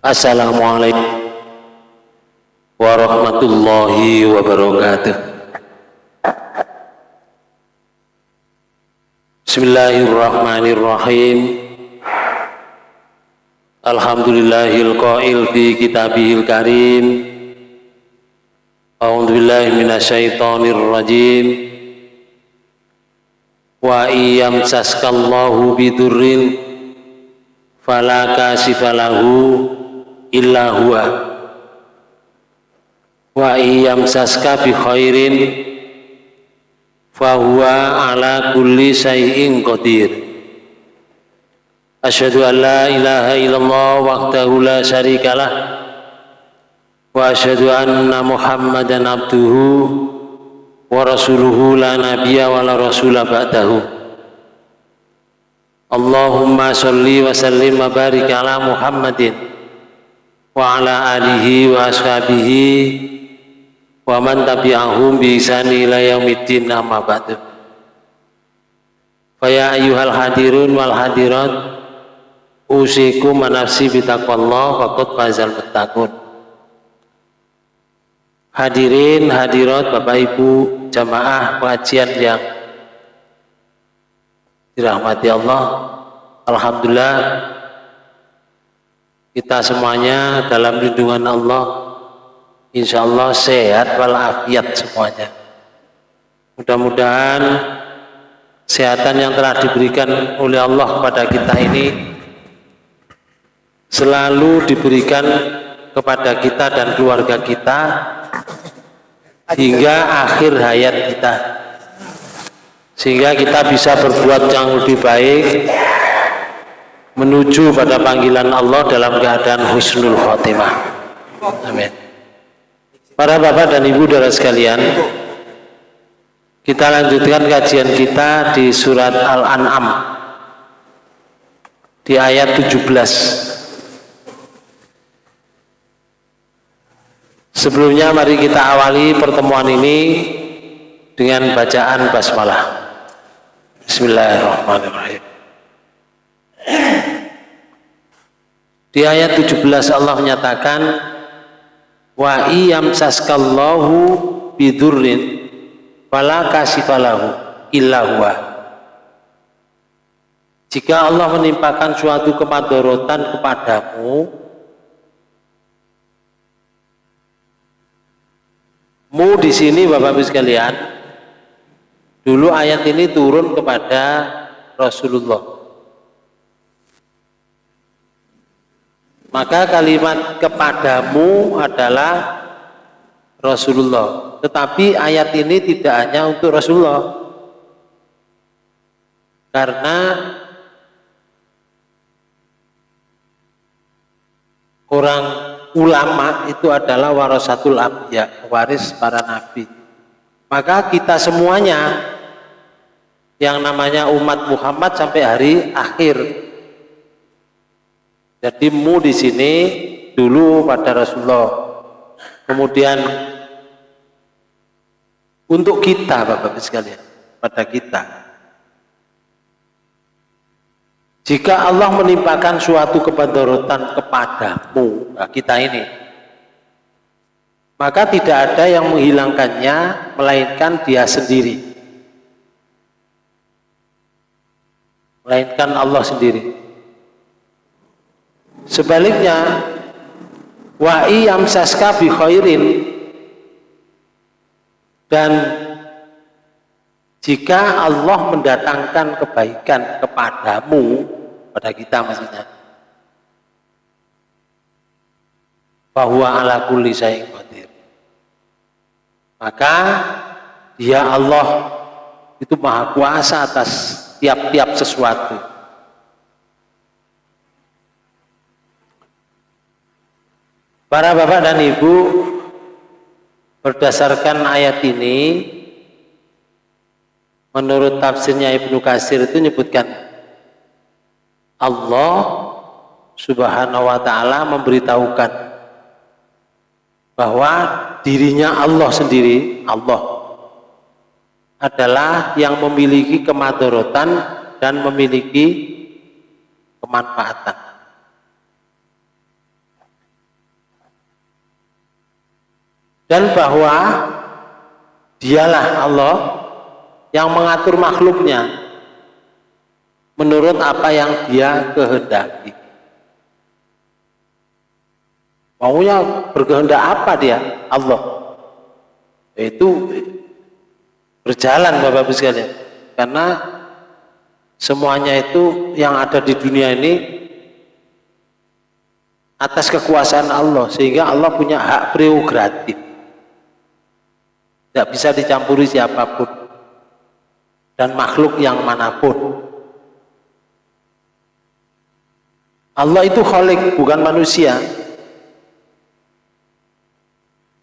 Assalamualaikum warahmatullahi wabarakatuh. Bismillahirrahmanirrahim. Alhamdulillahil qail fi kitabihil karim. A'udzu billahi minasyaitonir rajim. Wa iyam saskallahu bidurrin fala kasifalahu illa huwa. Wa iyam saska bi khairin fahuwa ala kulli syai'in qadir. Asyhadu an la ilaha illallah wahdahu la syarikalah wa asyhadu anna muhammadan abduhu wa rasuluhu la nabiyya wa la rasula ba'dahu. Allahumma salli wa sallim wa barik ala Muhammadin wa ala alihi wa ashabihi wa man tabi'ahum bi ihsani ila yaumiddin amma ba'du. Faya ayyuhal hadirun wal hadirat usikum manafsi bitaqwallah faqad fazal muttaqun. Hadirin hadirat Bapak Ibu jamaah pengajian yang dirahmati Allah Alhamdulillah kita semuanya dalam lindungan Allah. Insya Allah sehat walafiat semuanya. Mudah-mudahan kesehatan yang telah diberikan oleh Allah kepada kita ini selalu diberikan kepada kita dan keluarga kita hingga akhir hayat kita. Sehingga kita bisa berbuat yang lebih baik menuju pada panggilan Allah dalam keadaan husnul khotimah. Amin. Para bapak dan ibu saudara sekalian, kita lanjutkan kajian kita di surat Al-An'am di ayat 17. Sebelumnya mari kita awali pertemuan ini dengan bacaan basmalah. Bismillahirrahmanirrahim. Di ayat 17 Allah menyatakan wa iyam saskallahu bidurrin fala kasifalahu illa huwa. Jika Allah menimpakan suatu kemadorotan kepadamu mu di sini Bapak Ibu sekalian dulu ayat ini turun kepada Rasulullah maka kalimat kepadamu adalah Rasulullah. Tetapi ayat ini tidak hanya untuk Rasulullah. Karena orang ulama itu adalah warasatul abya waris para nabi. Maka kita semuanya yang namanya umat Muhammad sampai hari akhir jadi mu di sini dulu pada Rasulullah. Kemudian untuk kita Bapak Ibu sekalian, pada kita. Jika Allah menimpakan suatu kepadorotan kepadamu, nah kita ini, maka tidak ada yang menghilangkannya, melainkan dia sendiri. Melainkan Allah sendiri. Sebaliknya wa saska bi khairin. Dan jika Allah mendatangkan kebaikan kepadamu pada kita maksudnya bahwa ala kulli syai'in qadir. Maka dia Allah itu maha kuasa atas tiap-tiap sesuatu Para bapak dan ibu berdasarkan ayat ini menurut tafsirnya Ibnu Kasir itu menyebutkan Allah subhanahu wa ta'ala memberitahukan bahwa dirinya Allah sendiri Allah adalah yang memiliki kemadorotan dan memiliki kemanfaatan dan bahwa dialah Allah yang mengatur makhluknya menurut apa yang dia kehendaki. Maunya berkehendak apa dia? Allah. Itu berjalan Bapak-Ibu sekalian. Karena semuanya itu yang ada di dunia ini atas kekuasaan Allah. Sehingga Allah punya hak prerogatif tidak bisa dicampuri siapa pun. Dan makhluk yang mana pun. Allah itu kholik bukan manusia.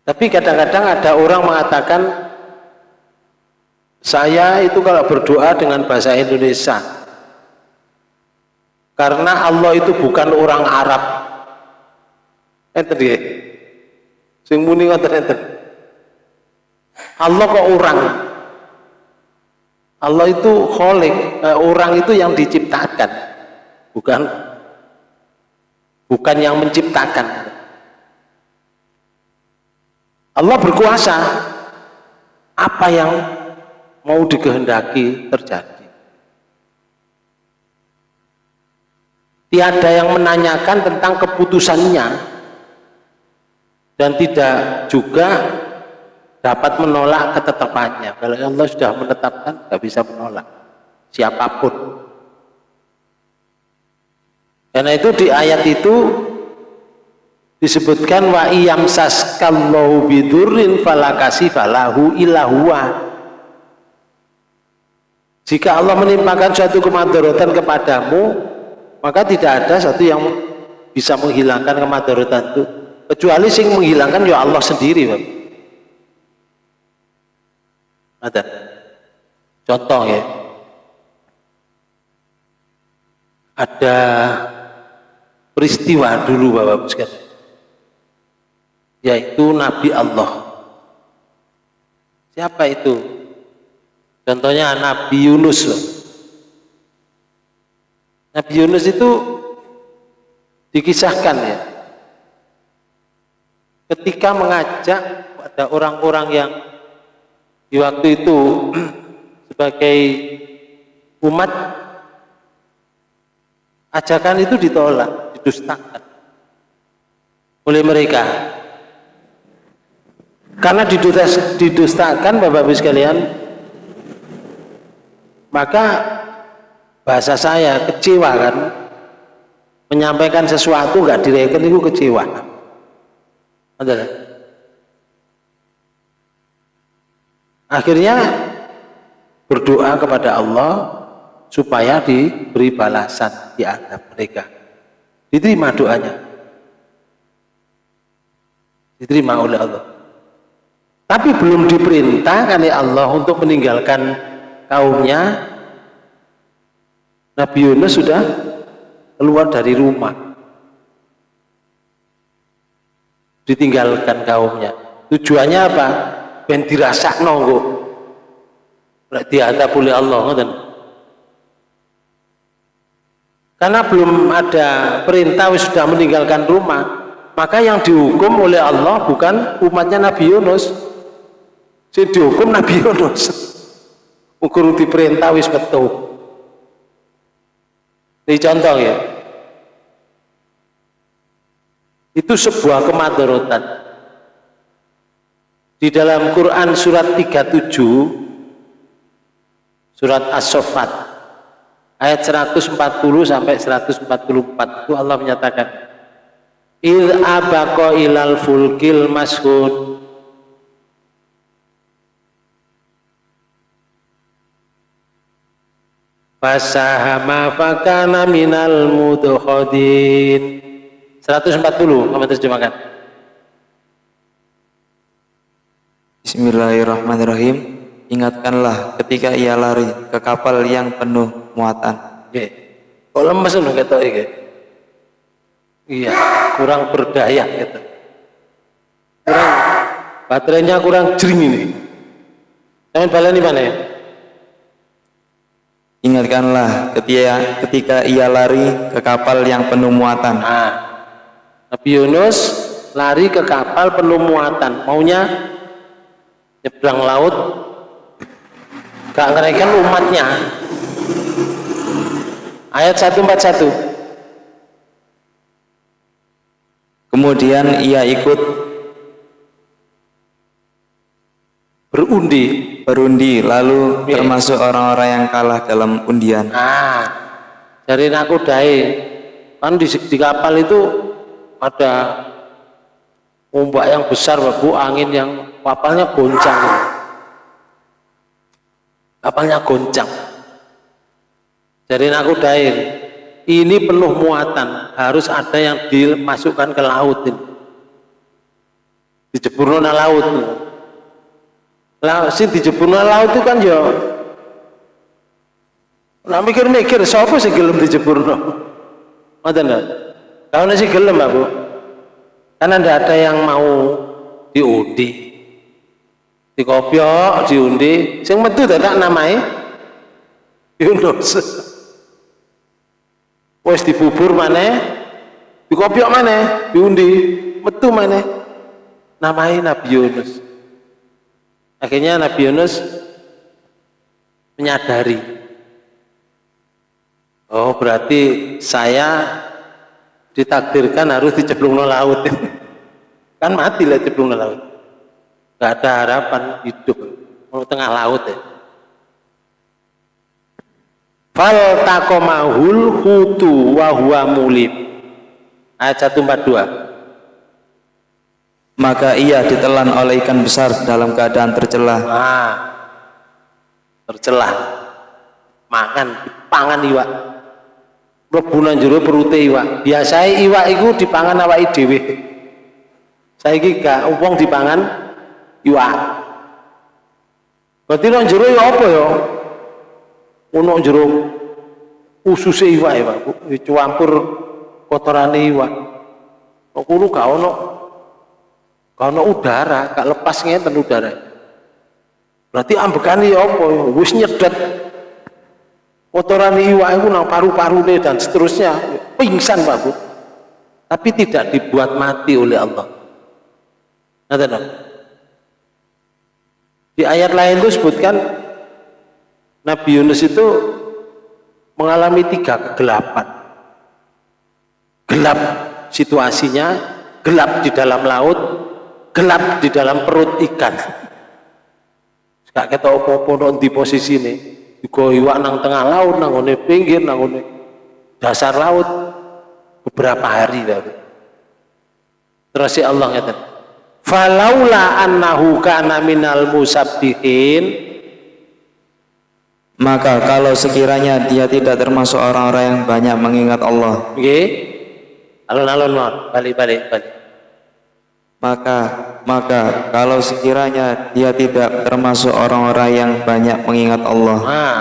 Tapi kadang-kadang ada orang mengatakan saya itu kalau berdoa dengan bahasa Indonesia karena Allah itu bukan orang Arab. Enten nggih? Sing muni ngoten enten Allah kok orang? Allah itu kholik eh, orang itu yang diciptakan bukan? Bukan yang menciptakan. Allah berkuasa. Apa yang mau dikehendaki terjadi. Tiada yang menanyakan tentang keputusannya. Dan tidak juga dapat menolak ketetapannya. Kalau Allah sudah menetapkan nggak bisa menolak. Siapa pun. Karena itu di ayat itu disebutkan wa iyam saskallahu bidurrin falakasi falahu ilahuwa jika Allah menimpakan suatu kemadaratan kepadamu maka tidak ada satu yang bisa menghilangkan kemadaratan itu. Kecuali sing menghilangkan ya Allah sendiri Pak. Ada. Contoh ya. Ada peristiwa dulu Bapak sekalian. Yaitu Nabi Allah. Siapa itu? Contohnya Nabi Yunus loh. Nabi Yunus itu dikisahkan ya. Ketika mengajak pada orang-orang yang di waktu itu sebagai umat ajakan itu ditolak, didustakan oleh mereka. Karena didustakan Bapak Ibu sekalian maka bahasa saya kecewa kan menyampaikan sesuatu nggak direken itu kecewa akhirnya berdoa kepada Allah supaya diberi balasan di antara mereka. Diterima doanya. Diterima oleh Allah. Tapi belum diperintah oleh Allah untuk meninggalkan kaumnya Nabi Yunus sudah keluar dari rumah. Ditinggalkan kaumnya. Tujuannya apa ben dirasak nonggo berarti ada boleh Allah ngoten. Karena belum ada perintah sudah meninggalkan rumah maka yang dihukum oleh Allah bukan umatnya Nabi Yunus. Si dihukum Nabi Yunus. Ukur diperintah wis betul. Ini contoh ya. Itu sebuah kemadaratan di dalam Quran surat 37 surat As-Sofat ayat 140 sampai 144 itu Allah menyatakan il abaqo ilal fulkil mashud fasahama fakana minal mudhodin 140 kamu terjemahkan Bismillahirrahmanirrahim. Ingatkanlah ketika ia lari ke kapal yang penuh muatan. Oke. kok lemes loh kata ini iya kurang berdaya gitu kurang baterainya kurang jering ini. Jangan balen di mana ya? Ingatkanlah ketika, ketika ia lari ke kapal yang penuh muatan. Nah, Nabi Yunus lari ke kapal penuh muatan. Maunya nyebrang laut gak ngereken umatnya. Ayat 141 kemudian ia ikut berundi berundi lalu Iya. termasuk orang-orang yang kalah dalam undian. Nah dari nakodai kan di, di kapal itu ada ombak yang besar bu angin yang kapalnya goncang. Kapalnya goncang. Dari nakodain ini penuh muatan. Harus ada yang dimasukkan ke laut ini. Dijebur nang laut lah sing dijebur nang laut itu kan ya nah mikir-mikir siapa sih gelem nang ngoten lho. Kalau sih gelem Bu. Karena tidak ada yang mau diundi di kopiok diundi sing metu dadak namai Yunus. Wis dibubur mana di kopiok mana diundi metu mana namai Nabi Yunus. Akhirnya Nabi Yunus menyadari. Oh berarti saya ditakdirkan harus dicemplung ke laut. Kan mati lah cemplung ke laut gak ada harapan hidup mau tengah laut ya. Fal takomahul hutu wa huwa mulim ayat 142 maka ia ditelan oleh ikan besar dalam keadaan tercelah. Nah tercelah. Makan pangan iwak. Mlebu jero perute iwak. Biasanya iwak itu dipangan awake dhewe. Saiki gak wong dipangan iwak berarti nang jero ya apa ya ono jero ususe iwak ya Pak dicampur kotorane iwak kok kulo gak ono? Udara gak lepas ngeten udara. Berarti ambekane ya apa ya wis nyedet. Kotoran iwak itu nang paru-parune dan seterusnya. Pingsan Pak Bu. Tapi tidak dibuat mati oleh Allah. Dong? Di ayat lain itu sebutkan Nabi Yunus itu mengalami tiga kegelapan. Gelap situasinya, gelap di dalam laut, gelap di dalam perut ikan. Gak kita apa-apa di posisi ini. Juga iwak nang tengah laut, nang pinggir, nang dasar laut beberapa hari baru. Terus si Allah ngatakan, falaula annahu kana minal musabbihin. Maka kalau sekiranya dia tidak termasuk orang-orang yang banyak mengingat Allah. Nggih alon-alon mau balik maka maka kalau sekiranya dia tidak termasuk orang-orang yang banyak mengingat Allah. Nah.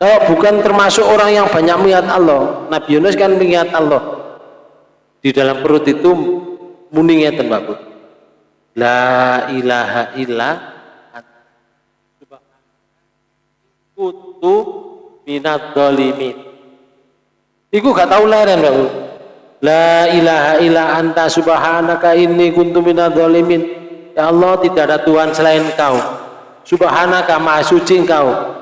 Kalau bukan termasuk orang yang banyak mengingat Allah Nabi Yunus kan mengingat Allah. Di dalam perut itu muni ngeten Pak Bu la ilaha illa kutu minat dolimin Iku gak tahu leren Pak Bu La ilaha illa anta subhanaka inni kuntu minadz zalimin. Ya Allah tidak ada Tuhan selain Engkau. Subhanaka maha suci Engkau.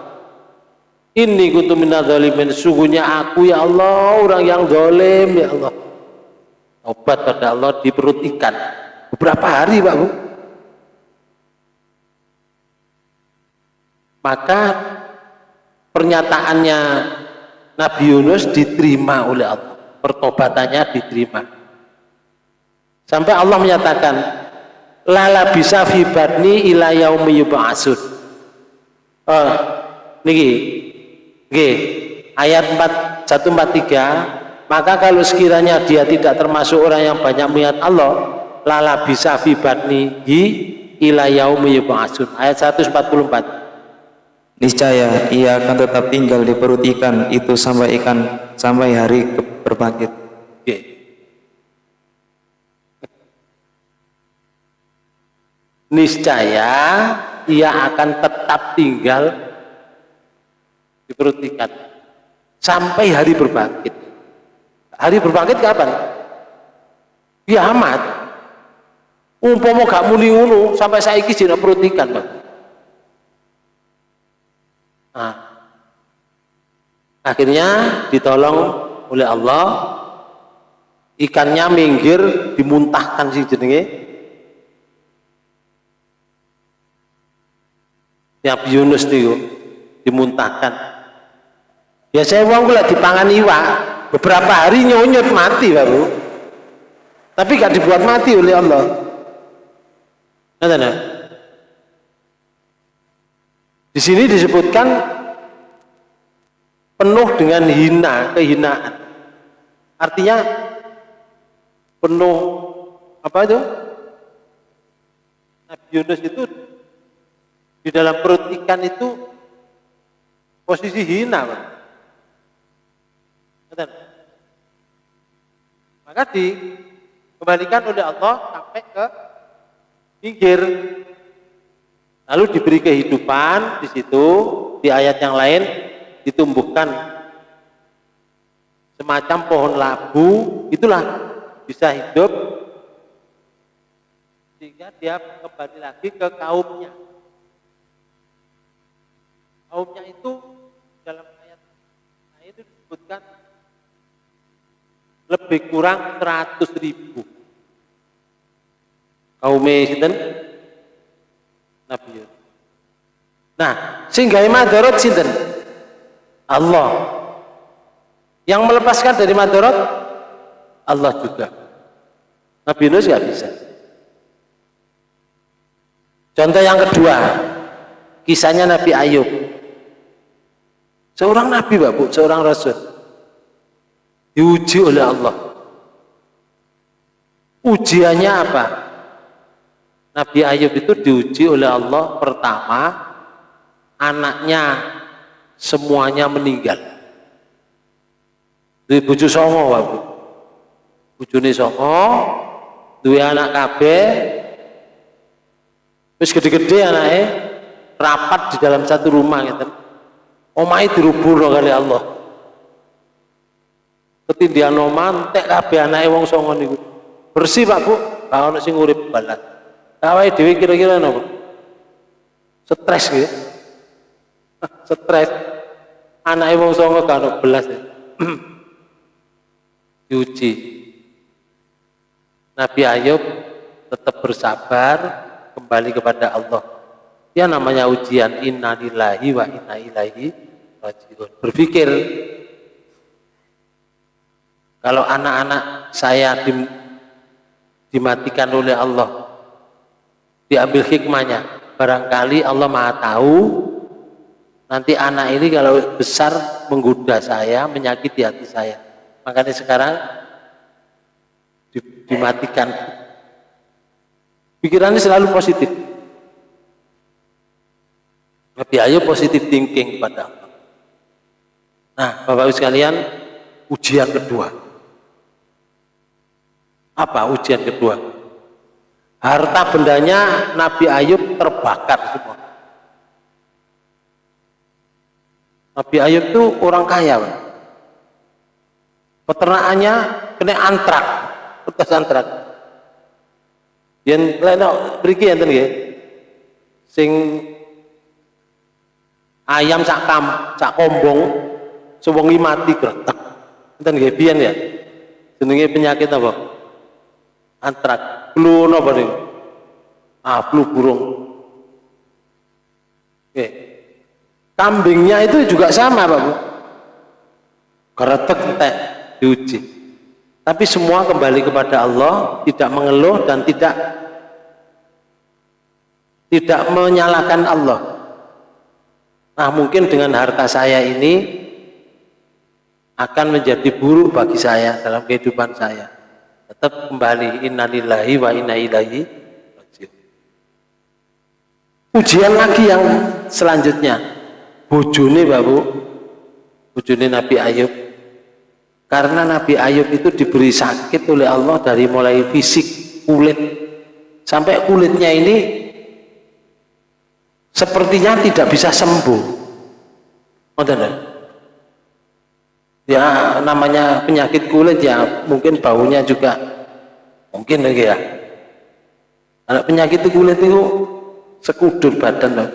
Inni kuntu minadz zalimin. Sungguhnya aku ya Allah orang yang zalim ya Allah. Obat pada Allah di perut ikan. Beberapa hari Pak Bu. Maka pernyataannya Nabi Yunus diterima oleh Allah. Pertobatannya diterima. Sampai Allah menyatakan lala bisa fi badni ila yaumi oh niki nggih ayat 4 143 maka kalau sekiranya dia tidak termasuk orang yang banyak melihat Allah lala bisa fi badni hi ila yaumi yub'atsun ayat 144 niscaya ia akan tetap tinggal di perut ikan itu sampai ikan sampai hari berbangkit Oke. Niscaya ia akan tetap tinggal di perut ikan sampai hari berbangkit. Hari berbangkit kapan? Kiamat. Umpama gak muni ngono sampai saiki jeneng perut ikan, Pak. Nah, akhirnya ditolong oleh Allah. Ikannya minggir dimuntahkan si jenenge. Nabi Yunus itu dimuntahkan. Biasanya uang gula dipangan iwa beberapa hari nyonyot mati baru tapi gak dibuat mati oleh Allah Ngerti Di sini disebutkan penuh dengan hina, kehinaan. Artinya penuh apa itu? Nabi Yunus itu di dalam perut ikan itu posisi hina, Pak. Maka dikembalikan oleh Allah sampai ke pinggir. Lalu diberi kehidupan di situ, di ayat yang lain ditumbuhkan semacam pohon labu, itulah bisa hidup sehingga dia kembali lagi ke kaumnya. Kaumnya itu dalam ayat itu disebutkan lebih kurang 100 ribu kaum sinten Nabi Yunus. Nah, sehingga madarat sinten? Allah. Yang melepaskan dari madarat Allah juga. Nabi Yunus nggak bisa. Contoh yang kedua, kisahnya Nabi Ayub. Seorang Nabi, Bapak, seorang Rasul. Diuji oleh Allah. Ujiannya apa? Nabi Ayub itu diuji oleh Allah pertama anaknya semuanya meninggal. Di bucu songo wabu. Bujune songo, dua anak kabeh, terus gede-gede anaknya rapat di dalam satu rumah gitu. Omai dirubur kali Allah. Ketindian oman, tek anaknya wong songo niku. Bersih Pak Bu, kalau sing urip balas. Awake dhewe kira-kira napa? Stres gitu. Stres. Anake wong songo kan belas. Ya. Diuji. Nabi Ayub tetap bersabar kembali kepada Allah. Ya namanya ujian inna lillahi wa inna ilaihi rajiun. Berpikir kalau anak-anak saya dimatikan oleh Allah diambil hikmahnya. Barangkali Allah maha tahu nanti anak ini kalau besar menggoda saya menyakiti hati saya. Makanya sekarang dimatikan. Pikirannya selalu positif. Tapi ayo positif thinking pada Allah. Nah Bapak Ibu sekalian ujian kedua. Apa ujian kedua Harta bendanya Nabi Ayub terbakar semua. Nabi Ayub itu orang kaya. Pak. Peternakannya kena antrak, bekas antrak. Yang lain beriki yang tadi Sing ayam sak kam, sak kombong, sewengi mati gretek. Enten nggih ya. Jenenge penyakit apa? Antrak flu napa? Ah, flu burung. Oke. Kambingnya itu juga sama, Pak Bu. Keretek entek diuji. Tapi semua kembali kepada Allah, tidak mengeluh dan tidak tidak menyalahkan Allah. Nah, mungkin dengan harta saya ini akan menjadi buruk bagi saya dalam kehidupan saya tetap kembali innalillahi wa inna ilaihi ujian lagi yang selanjutnya. Bojone babu bojone Nabi Ayub. Karena Nabi Ayub itu diberi sakit oleh Allah dari mulai fisik kulit. Sampai kulitnya ini sepertinya tidak bisa sembuh. Oh, ya namanya penyakit kulit ya mungkin baunya juga. Mungkin lagi ya. Anak penyakit kulit itu sekudur badan loh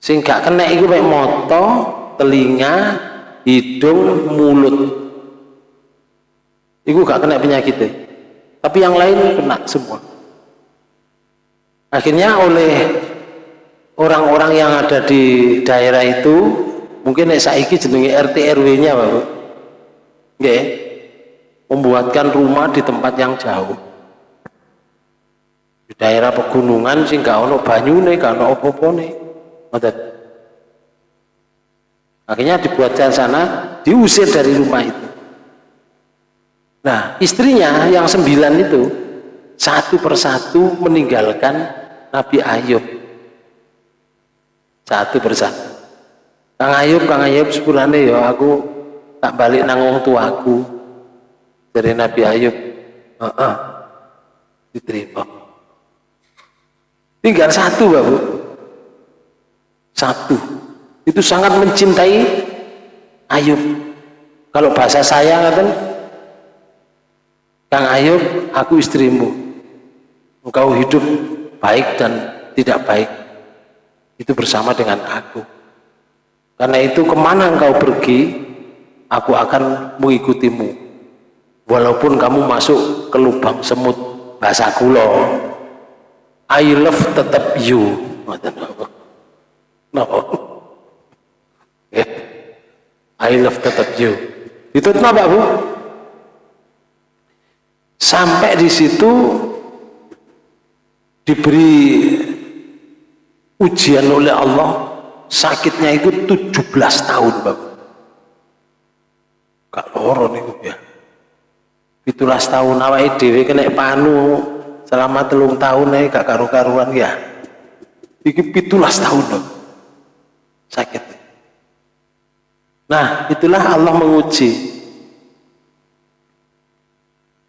sing kena itu kayak moto telinga hidung mulut. Itu gak kena penyakit tapi yang lain kena semua. Akhirnya oleh orang-orang yang ada di daerah itu mungkin saiki jenenge RT RW nya Bapak Nggih. membuatkan rumah di tempat yang jauh. Di daerah pegunungan sih gak ono banyune gak ono opo-opone akhirnya dibuatkan sana diusir dari rumah itu. Nah istrinya yang sembilan itu satu persatu meninggalkan Nabi Ayub. Satu persatu Kang Ayub, Kang Ayub sepulane ya aku tak balik nang wong tuaku dari Nabi Ayub. Heeh. Uh -uh. Diterima. Tinggal satu, Bapak. Satu. Itu sangat mencintai Ayub. Kalau bahasa saya ngaten Kang Ayub, aku istrimu. Engkau hidup baik dan tidak baik. Itu bersama dengan aku karena itu ke mana engkau pergi, aku akan mengikutimu. Walaupun kamu masuk ke lubang semut bahasa kulo. I love tetap you. No. I love tetap you. Itu kenapa Bu? Sampai di situ diberi ujian oleh Allah sakitnya itu 17 tahun Bapak gak loro nih ya. Itulah tahun awal dewe kena panu selama telung tahun nih gak karu-karuan ya. Iki pitulas tahun dong sakit. Nah itulah Allah menguji.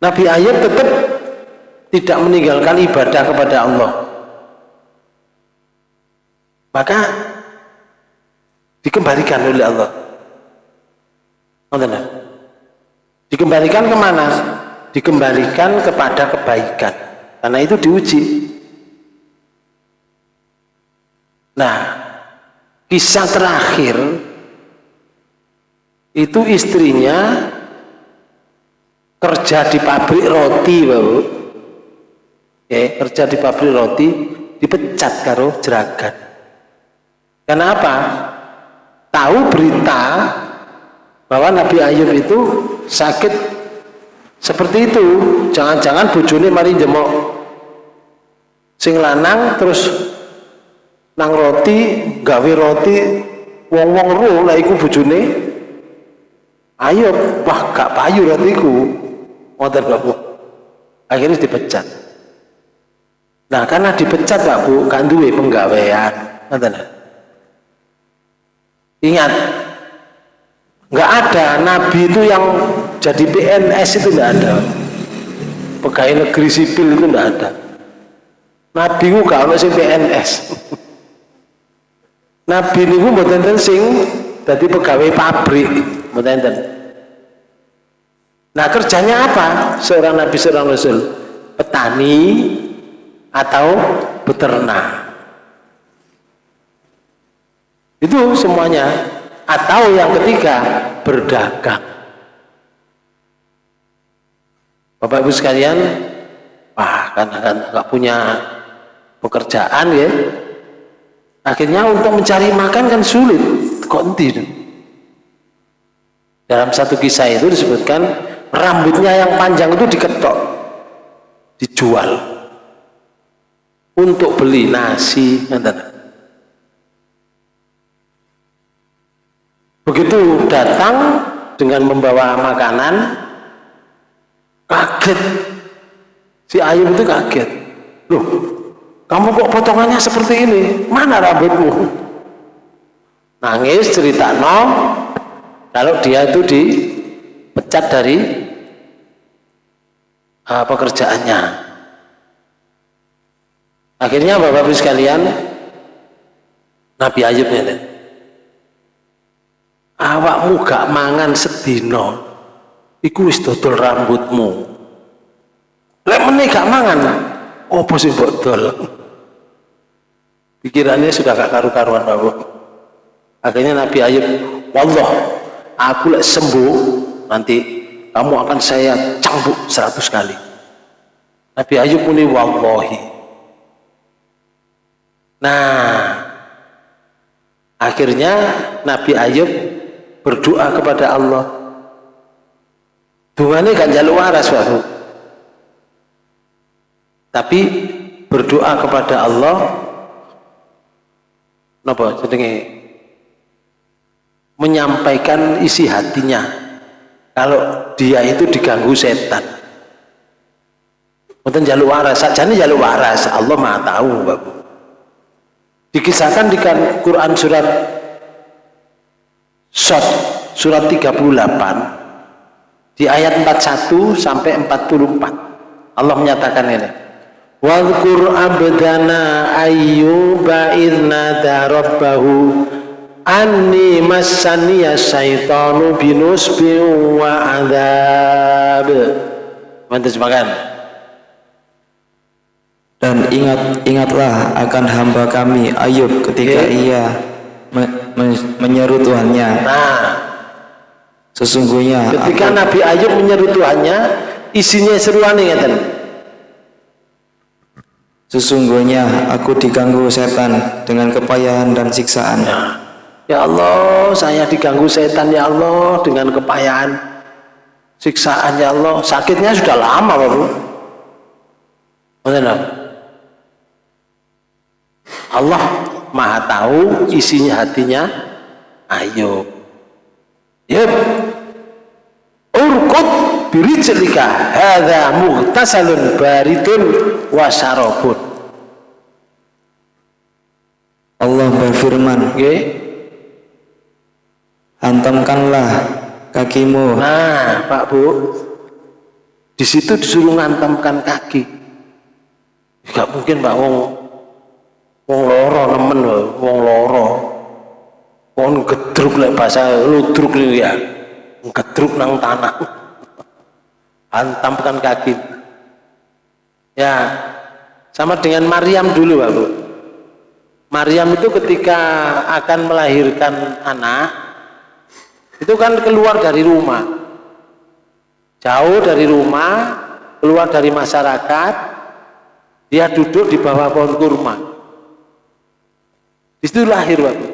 Nabi Ayub tetap tidak meninggalkan ibadah kepada Allah. Maka dikembalikan oleh Allah. Dikembalikan ke mana? dikembalikan kepada kebaikan. Karena itu diuji. Nah kisah terakhir itu istrinya kerja di pabrik roti baru ya, kerja di pabrik roti dipecat karo jeragat kenapa? Tahu berita bahwa Nabi Ayub itu sakit. Seperti itu. Jangan-jangan bojone mari jemok sing lanang terus nang roti gawe roti wong-wong ro lah iku Ayub wah gak payu rotiku ngoten Bapak akhirnya dipecat. Nah karena dipecat Pak Bu kan duwe penggawean Ingat, nggak ada nabi itu yang jadi PNS itu nggak ada. Pegawai negeri sipil itu nggak ada. Nabi itu gak ada sing PNS. nabi ini mboten sing jadi pegawai pabrik, mboten. Nah kerjanya apa seorang nabi seorang rasul? Petani atau peternak itu semuanya atau yang ketiga berdagang. Bapak Ibu sekalian wah kan kan nggak punya pekerjaan ya. Akhirnya untuk mencari makan kan sulit. Kok enti dalam satu kisah itu disebutkan rambutnya yang panjang itu diketok dijual untuk beli nasi begitu datang dengan membawa makanan kaget. Si Ayub itu kaget. Loh kamu kok potongannya seperti ini? Mana rambutmu? Nangis cerita no. Kalau dia itu dipecat dari uh, pekerjaannya. Akhirnya bapak-bapak sekalian Nabi Ayub ini awakmu gak mangan sedino iku wis dodol rambutmu. Lek meneh gak mangan oh sing botol pikirannya sudah gak karu-karuan Bapak akhirnya Nabi Ayub wallah aku lek sembuh nanti kamu akan saya cambuk seratus kali. Nabi Ayub muni wallahi. Nah akhirnya Nabi Ayub berdoa kepada Allah. Dungane gak jaluk waras Bapak tapi berdoa kepada Allah. Napa jenenge? Menyampaikan isi hatinya. Kalau dia itu diganggu setan. Mungkin jaluk waras, sajane jaluk waras, Allah Maha tahu, Bapak. Dikisahkan di Quran surat Sot surat 38 di ayat 41 sampai 44. Allah menyatakan ini. Wadhkur abdana ayyuba idnada rabbahu anni massaniya syaitanu binusbi wa adab. Mantas makan. Dan ingat ingatlah akan hamba kami Ayub ketika Oke. ia me, me- menyeru Tuhannya. Nah, Sesungguhnya ketika aku, Nabi Ayub menyeru Tuhannya, isinya seruan ngeten. sesungguhnya aku diganggu setan dengan kepayahan dan siksaan. Ya Allah, saya diganggu setan ya Allah dengan kepayahan, siksaan ya Allah. Sakitnya sudah lama, Bapak. Allah Maha tahu isinya hatinya Ayub. Yep. Urkut birijlika hadza mughtasalun baridun wa syarabun. Allah berfirman, Nggih. hantamkanlah kakimu Nah, Pak Bu, di situ disuruh ngantamkan kaki. Gak mungkin Pak wong wong loro nemen lho, wong loro. Wong gedruk lek bahasa ludruk lho ya. Gedruk nang tanah. Hantamkan kaki. Ya, sama dengan Maryam dulu Pak Bu. Maryam itu ketika akan melahirkan anak, itu kan keluar dari rumah jauh dari rumah keluar dari masyarakat dia duduk di bawah pohon kurma di situ lahir Bapak.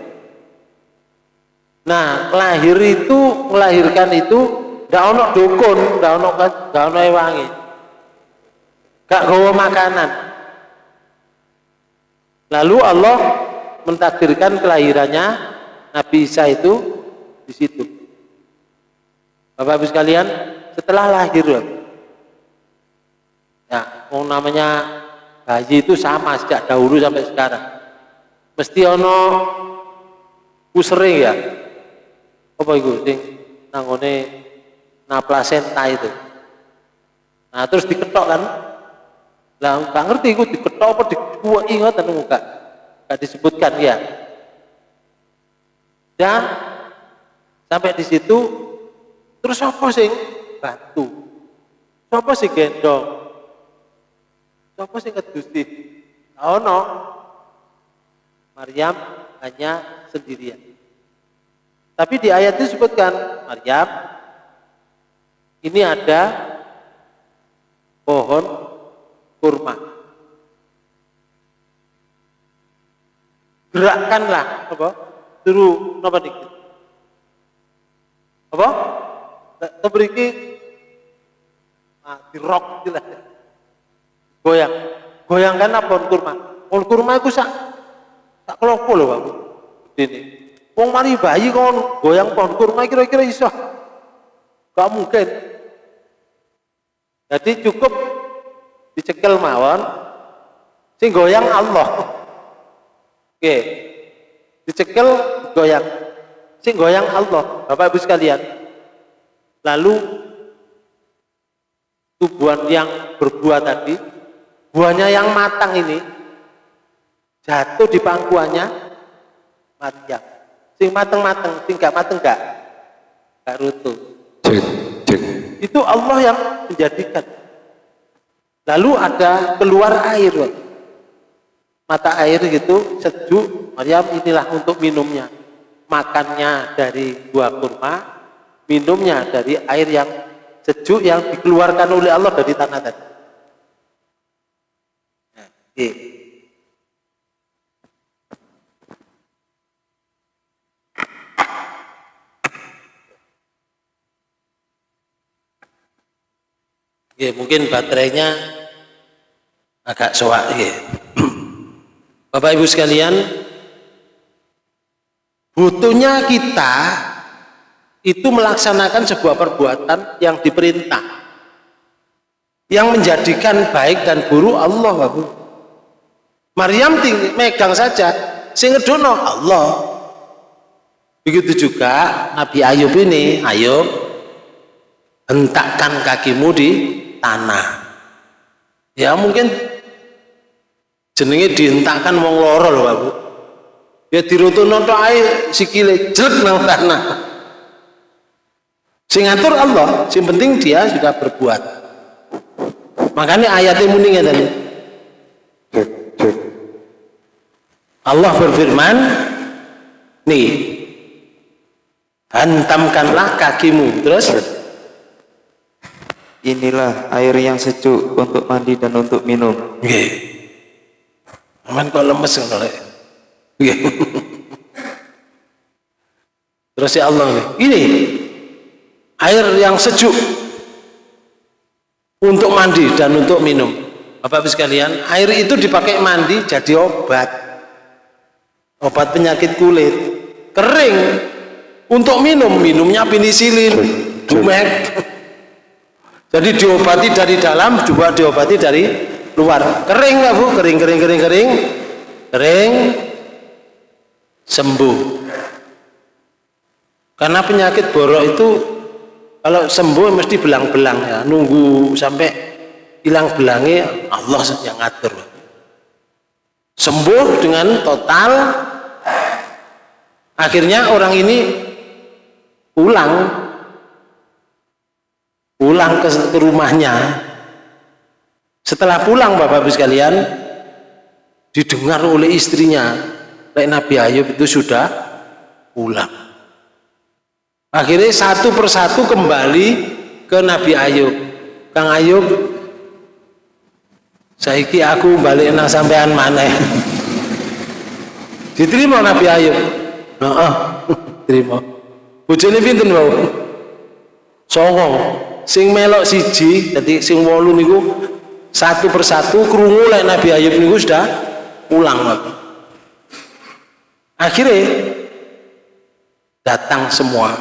nah lahir itu melahirkan itu ndak ono dukun ndak ono ndak ono ewangi gak gawa makanan lalu Allah mentakdirkan kelahirannya Nabi Isa itu di situ Bapak Ibu sekalian, setelah lahir, ya, mau namanya bayi itu sama sejak dahulu sampai sekarang. Mesti ono usere ya. Apa itu sing nangone na plasenta itu. Nah, terus diketok kan. Lah, nggak ngerti iku diketok apa dikuweki ngoten enggak. Enggak disebutkan ya. Dan sampai di situ Terus apa sing bantu? Siapa sing gendong? Siapa sing ngedusti? Ono. Maryam hanya sendirian. Tapi di ayat itu disebutkan Maryam ini ada pohon kurma. Gerakkanlah apa? Suruh apa dikit? Apa? Tebriki nah, di rock gitu lah. Goyang. Goyangkan apa pohon kurma? Pohon kurma itu sak sak kelopo loh Pak. Ini. Wong mari bayi kon goyang pohon kurma kira-kira iso. Gak mungkin. Jadi cukup dicekel mawon sing goyang Allah. Oke. Dicekel goyang. Sing goyang Allah. Bapak Ibu sekalian. Lalu tubuhan yang berbuah tadi, buahnya yang matang ini jatuh di pangkuannya Maryam. Sing mateng-mateng, sing gak mateng gak? Gak cek. Itu Allah yang menjadikan. lalu ada keluar air mata air gitu sejuk Maryam inilah untuk minumnya makannya dari buah kurma minumnya dari air yang sejuk yang dikeluarkan oleh Allah dari tanah tadi Ya, mungkin baterainya agak soak ya. Bapak Ibu sekalian, butuhnya kita itu melaksanakan sebuah perbuatan yang diperintah yang menjadikan baik dan buruk Allah Bapak. Maryam tinggi, megang saja sing ngedono Allah begitu juga Nabi Ayub ini Ayub hentakkan kakimu di tanah. Ya mungkin jenenge dihentakkan wong loro lho Pak Bu. Ya dirutuno tok ae sikile jelek nang tanah. Sing ngatur Allah sing penting dia sudah berbuat. Makanya ayatnya muni ngeten. Allah berfirman nih hantamkanlah kakimu. Terus inilah air yang sejuk untuk mandi dan untuk minum Nggih. Aman kok lemes ngono lek. Nggih. Terus ya Allah nih, ini air yang sejuk untuk mandi dan untuk minum. Bapak Ibu sekalian, air itu dipakai mandi jadi obat. Obat penyakit kulit. Kering. Untuk minum, minumnya penisilin, jumek. Jadi diobati dari dalam juga diobati dari luar. Kering nggak bu? Kering, kering, kering, kering, kering, sembuh. Karena penyakit borok itu kalau sembuh mesti belang-belang ya, nunggu sampai hilang belangnya Allah yang ngatur. Sembuh dengan total, akhirnya orang ini pulang pulang ke, rumahnya. Setelah pulang bapak ibu sekalian didengar oleh istrinya Lek Nabi Ayub itu sudah pulang. Akhirnya satu persatu kembali ke Nabi Ayub. Kang Ayub saiki aku balik nang sampean maneh. Diterima Nabi Ayub. Nah, terima bojone pinten wau? Songo sing melok siji jadi sing wolu niku satu persatu krungu lek Nabi Ayub niku sudah pulang lagi akhirnya datang semua.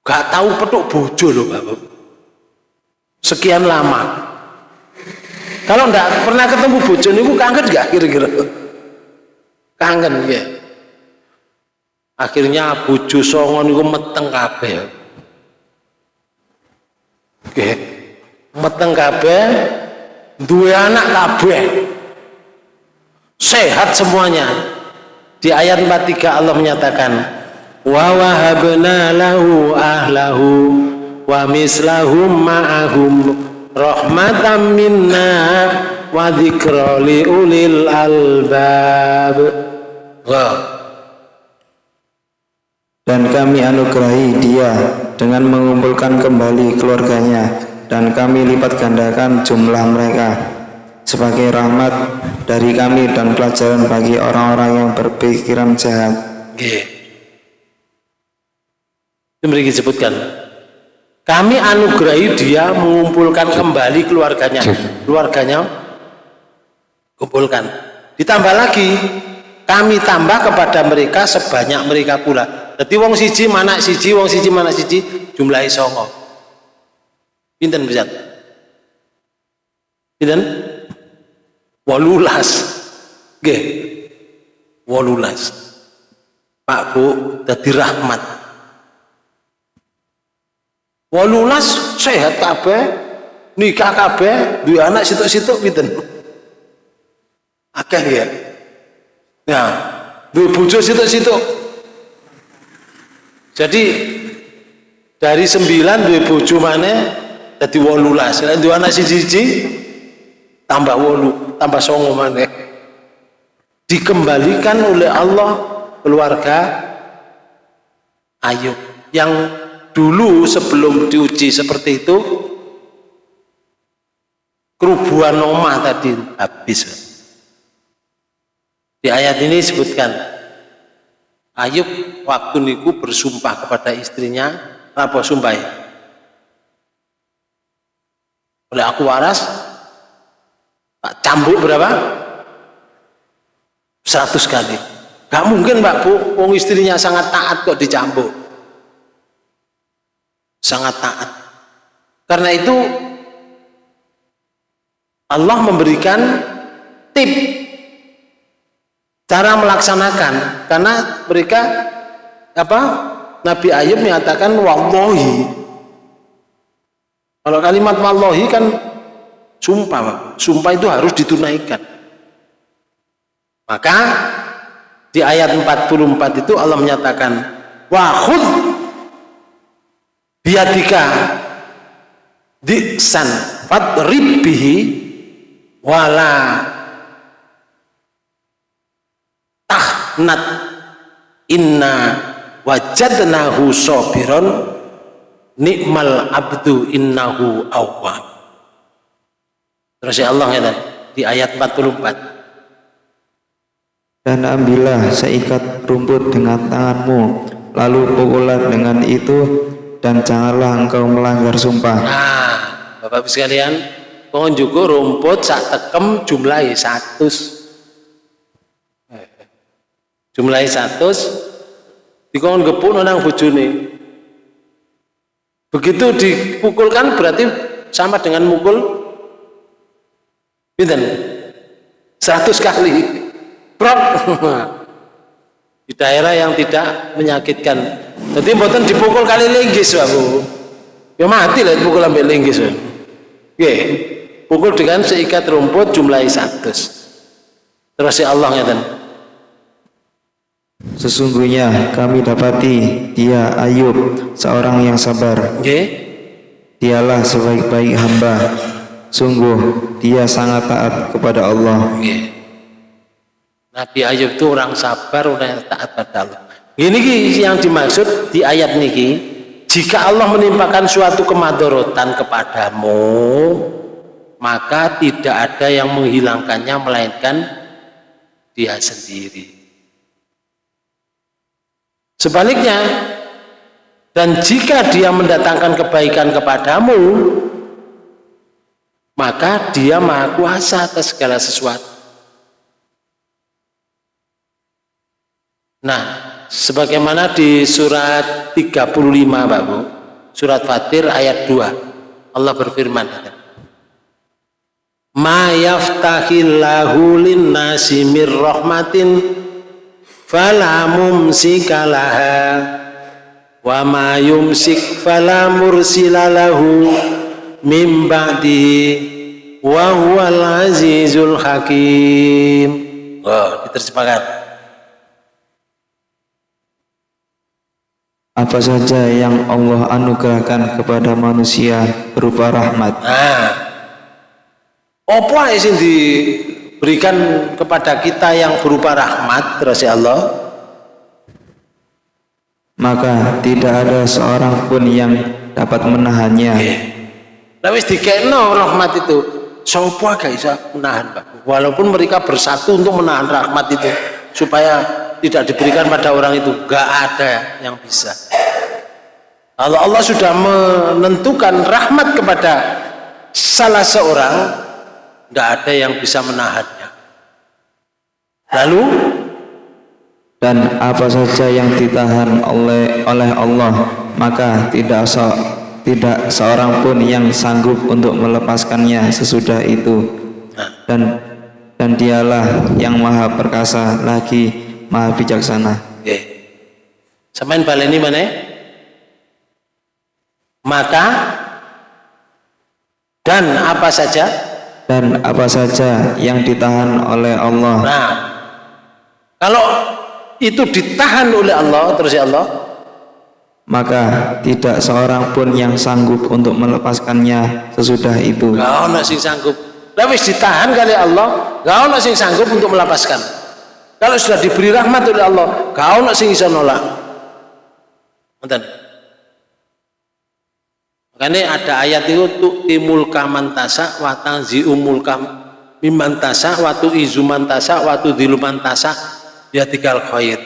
Gak tahu petuk bojo loh bapak sekian lama. Kalau ndak pernah ketemu bojo niku kangen gak kira-kira? Kangen ya akhirnya bojo songo niku meteng kabeh Oke. Meteng kabeh duwe anak kabeh. Sehat semuanya. Di ayat 43 Allah menyatakan wa wahabna lahu ahlahu wa mislahum ma'ahum rahmatan minna wa dzikra li ulil albab. Wow. Dan kami anugerahi dia dengan mengumpulkan kembali keluarganya dan kami lipat gandakan jumlah mereka sebagai rahmat dari kami dan pelajaran bagi orang-orang yang berpikiran jahat mriki disebutkan. Kami anugerahi dia mengumpulkan kembali keluarganya. Keluarganya kumpulkan. Ditambah lagi, kami tambah kepada mereka sebanyak mereka pula. Jadi wong siji mana siji, wong siji mana siji, jumlahi songo. Pinten bisa? Pinten? Walulas. Nggih. Walulas. Pak Bu dadi rahmat. Walulas sehat kabeh, nikah kabeh, duwe anak situk-situk pinten? Akeh ya. Ya, duwe bojo situk-situk. Jadi dari sembilan duwe bojo maneh jadi wolulas. Nek dua anak siji tambah wolu tambah songo maneh. Dikembalikan oleh Allah keluarga Ayub. Yang dulu sebelum diuji seperti itu kerubuhan nomah tadi habis. Di ayat ini disebutkan Ayub waktu niku bersumpah kepada istrinya apa sumpah? Oleh aku waras Pak cambuk berapa? 100 kali. Gak mungkin Mbak Bu wong istrinya sangat taat kok dicambuk. Sangat taat. Karena itu Allah memberikan tip cara melaksanakan. Karena mereka apa Nabi Ayub menyatakan wallahi. Kalau kalimat wallahi kan sumpah, sumpah itu harus ditunaikan. Maka di ayat 44 itu Allah menyatakan wa khud biadika disan fadrib bihi wala tahnat inna wajadnahu sabiron nikmal abdu innahu awwab. Terus ya Allah ya di ayat 44 dan ambillah seikat rumput dengan tanganmu lalu pukullah dengan itu dan janganlah engkau melanggar sumpah. Nah Bapak-Ibu sekalian pohon juga rumput sak tekem jumlahi satu jumlahi satu dikon gepun orang bujuni begitu dipukulkan berarti sama dengan mukul. Binten 100 kali. Prok di daerah yang tidak menyakitkan. Jadi mboten dipukul kali linggis Bu. Ya mati lah dipukul sampai linggis Oke, pukul dengan seikat rumput jumlahi 100 terus ya Allah ngeten Sesungguhnya kami dapati dia Ayub seorang yang sabar. Okay. Dialah sebaik-baik hamba. Sungguh dia sangat taat kepada Allah. Okay. Nabi Ayub itu orang sabar, orang yang taat pada Allah. Ini yang dimaksud di ayat niki. Jika Allah menimpakan suatu kemadorotan kepadamu, maka tidak ada yang menghilangkannya melainkan dia sendiri. Sebaliknya, dan jika dia mendatangkan kebaikan kepadamu, maka dia maha kuasa atas segala sesuatu. Nah, sebagaimana di surat 35 Bapak Bu, surat Fatir ayat 2, Allah berfirman, Ma yaftahillahu linnasi mir rahmatin fala mumsika laha. Wa ma yumsik fala mursila lahu mim ba'dihi wa huwal azizul hakim. Oh diterjemahkan. Apa saja yang Allah anugerahkan kepada manusia berupa rahmat? Nah apa yang di berikan kepada kita yang berupa rahmat terus ya Allah maka tidak ada seorang pun yang dapat menahannya Nah, wis dikeno rahmat itu. Sopo gak bisa menahan, Pak. Walaupun mereka bersatu untuk menahan rahmat itu supaya tidak diberikan pada orang itu, gak ada yang bisa. Kalau Allah sudah menentukan rahmat kepada salah seorang, nggak ada yang bisa menahannya. Lalu? Dan apa saja yang ditahan oleh oleh Allah maka tidak se tidak seorang pun yang sanggup untuk melepaskannya sesudah itu. Dan dan dialah yang maha perkasa lagi maha bijaksana. Oke. samain baleni mana maka dan apa saja dan apa saja yang ditahan oleh Allah. Nah, kalau itu ditahan oleh Allah terus ya Allah, maka tidak seorang pun yang sanggup untuk melepaskannya sesudah itu. Gak ono sing sanggup. Wis ditahan kali Allah, gak ono sing sanggup untuk melepaskan. Kalau sudah diberi rahmat oleh Allah, gak ono sing bisa nolak. Ngoten. Makanya ada ayat itu timul kaman tasa wa tanzi'umul kam mimman tasa wa tu'izuman tasa wa tudhiluman tasa ya tinggal khair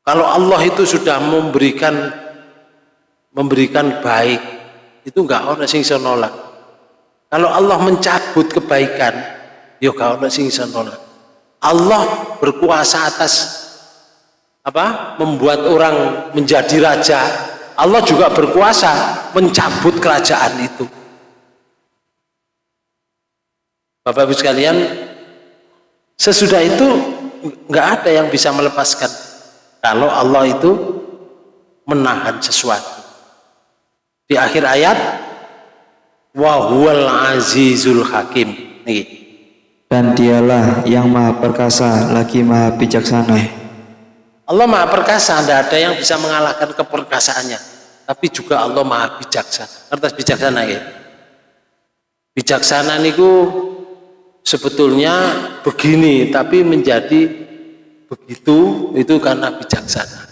kalau Allah itu sudah memberikan memberikan baik, itu enggak ada sing nolak. Kalau Allah mencabut kebaikan, ya enggak ada sing nolak. Allah berkuasa atas apa? membuat orang menjadi raja. Allah juga berkuasa mencabut kerajaan itu. Bapak Ibu sekalian, sesudah itu enggak ada yang bisa melepaskan kalau Allah itu menahan sesuatu. Di akhir ayat wahwal azizul hakim. Nih dan dialah yang maha perkasa lagi maha bijaksana Allah maha perkasa tidak ada yang bisa mengalahkan keperkasaannya. Tapi juga Allah maha bijaksana. Kertas bijaksana ya? Bijaksana niku sebetulnya begini tapi menjadi begitu itu karena bijaksana.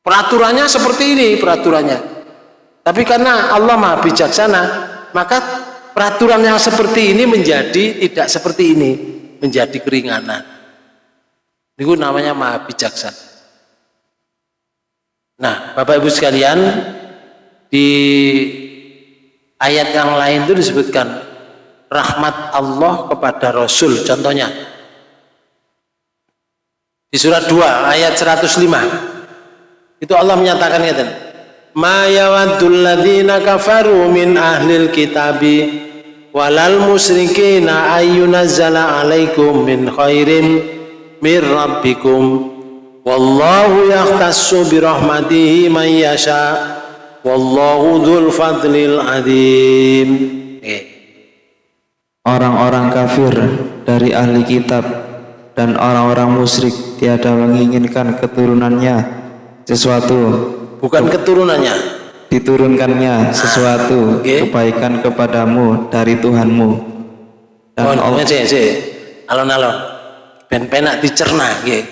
Peraturannya seperti ini peraturannya. Tapi karena Allah maha bijaksana maka peraturan yang seperti ini menjadi tidak seperti ini menjadi keringanan itu namanya maha bijaksana nah Bapak Ibu sekalian di ayat yang lain itu disebutkan rahmat Allah kepada Rasul contohnya. Di surat 2 ayat 105 itu Allah menyatakan ngeten ma yawaddul ladzina kafaru min ahlil kitabi walal musyrikina ayyunazzala alaikum min khairin min rabbikum. Wallahu yahtassu birahmatihi man yasha. Wallahu dzul fadlil adzim orang-orang kafir dari ahli kitab dan orang-orang musyrik tiada menginginkan keturunannya sesuatu. Bukan keturunannya. Diturunkannya sesuatu okay. kebaikan kepadamu dari Tuhanmu. Dan oh, Allah alon-alon ben penak dicerna nggih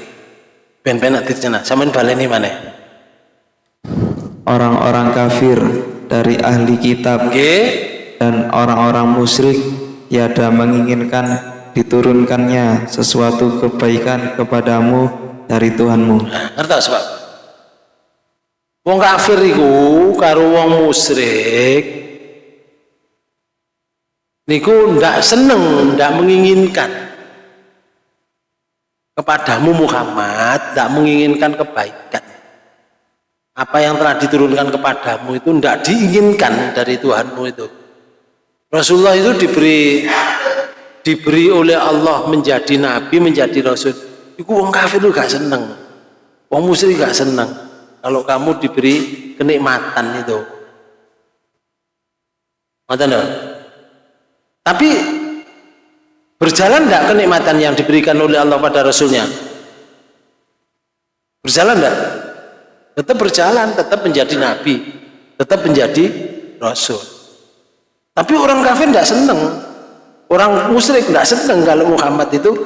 ben penak dicerna sampean baleni mana orang-orang kafir dari ahli kitab okay. dan orang-orang musyrik tiada menginginkan diturunkannya sesuatu kebaikan kepadamu dari Tuhanmu. Ngerti sebab? Wong kafir iku karo wong musyrik niku ndak seneng, ndak menginginkan kepadamu Muhammad, ndak menginginkan kebaikan. Apa yang telah diturunkan kepadamu itu ndak diinginkan dari Tuhanmu itu. Rasulullah itu diberi diberi oleh Allah menjadi nabi, menjadi rasul, itu wong kafir itu gak seneng. Wong musyrik gak seneng kalau kamu diberi kenikmatan itu. Tapi berjalan tidak kenikmatan yang diberikan oleh Allah pada Rasulnya? Berjalan tidak? Tetap berjalan, tetap menjadi nabi, tetap menjadi rasul. Tapi orang kafir tidak senang Orang musyrik tidak senang kalau Muhammad itu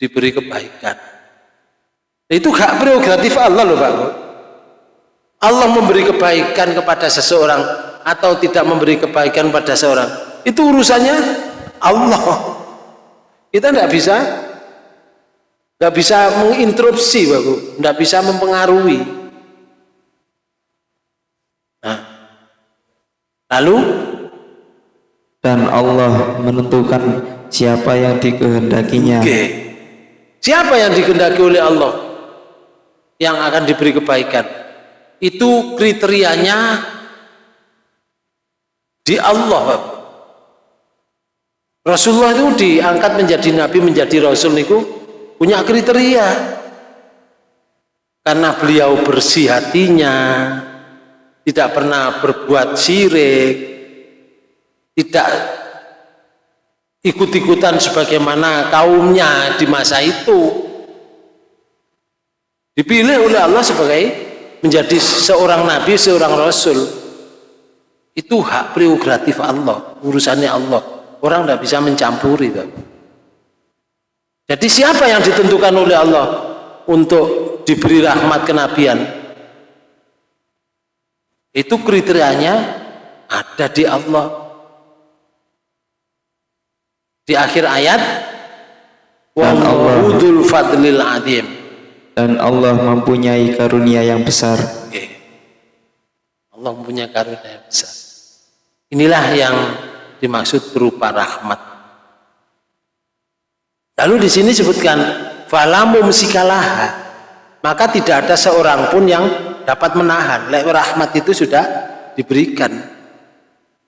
diberi kebaikan. Itu hak prerogatif Allah loh Pak. Allah memberi kebaikan kepada seseorang atau tidak memberi kebaikan pada seorang. Itu urusannya Allah. Kita tidak bisa nggak bisa menginterupsi Bapak, tidak bisa mempengaruhi. Nah, lalu dan Allah menentukan siapa yang dikehendakinya. Okay. Siapa yang dikehendaki oleh Allah yang akan diberi kebaikan? Itu kriterianya di Allah. Rasulullah itu diangkat menjadi nabi, menjadi rasul niku punya kriteria. Karena beliau bersih hatinya, tidak pernah berbuat syirik, tidak ikut-ikutan sebagaimana kaumnya di masa itu Dipilih oleh Allah sebagai menjadi seorang nabi, seorang rasul. Itu hak prerogatif Allah, urusannya Allah. Orang tidak bisa mencampuri. Jadi siapa yang ditentukan oleh Allah untuk diberi rahmat kenabian? Itu kriterianya ada di Allah. Di akhir ayat, Dan Allah- fadlil adim. dan Allah mempunyai karunia yang besar. Allah mempunyai karunia yang besar. Inilah yang dimaksud berupa rahmat. Lalu di sini disebutkan falamu musikalaha. Maka tidak ada seorang pun yang dapat menahan. Lek rahmat itu sudah diberikan.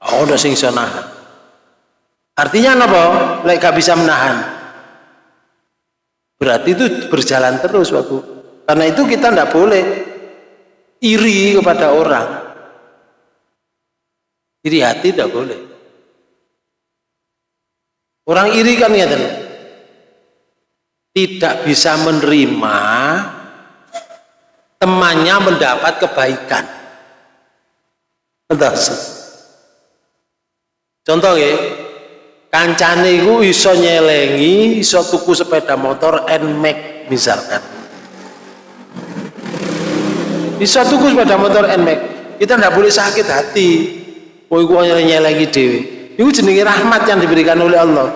Oh, udah sing nahan. Artinya apa? Lek gak bisa menahan. Berarti itu berjalan terus, Bapak. Karena itu kita tidak boleh iri kepada orang. Iri hati tidak boleh. Orang iri kan ya tidak bisa menerima temannya mendapat kebaikan. Entah. Contoh ya, kancane iku iso nyelengi, iso tuku sepeda motor NMAX misalkan. Iso tuku sepeda motor NMAX. Kita tidak boleh sakit hati. Oh, iku nyelengi dewi. Itu jenenge rahmat yang diberikan oleh Allah.